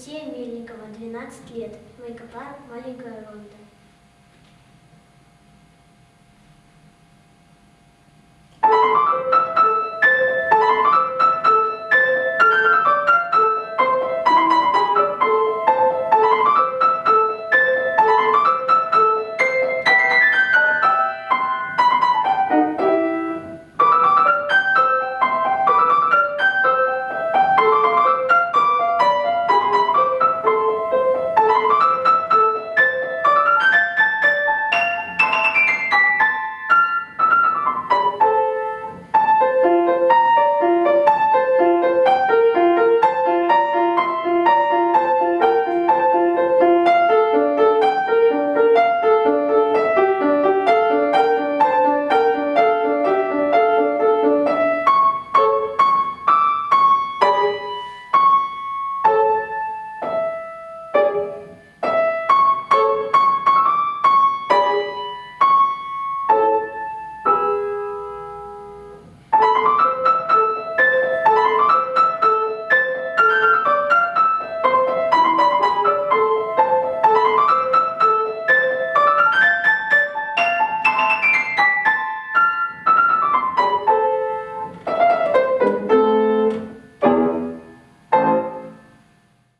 Алексея Мельникова, 12 лет. Майкопар, маленькая Ронда.